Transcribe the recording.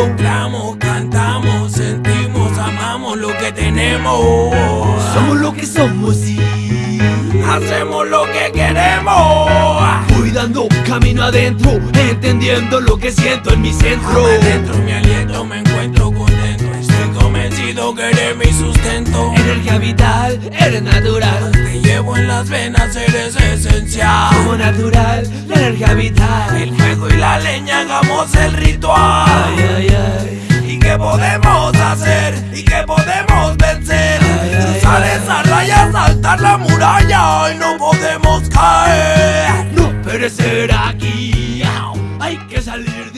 Cantamos, cantamos, sentimos, amamos lo que tenemos. Somos lo que somos y hacemos lo que queremos. Voy dando camino adentro, entendiendo lo que siento en mi centro. Adentro mi aliento me encuentro contento. Estoy convencido que eres mi sustento. Energía vital, eres natural. Te llevo en las venas, eres esencial. Como natural, la energía vital. El fuego y la leña, hagamos el ritual podemos hacer y que podemos vencer. Cruzar esa raya, saltar la muralla y no podemos caer. No perecer aquí, hay que salir de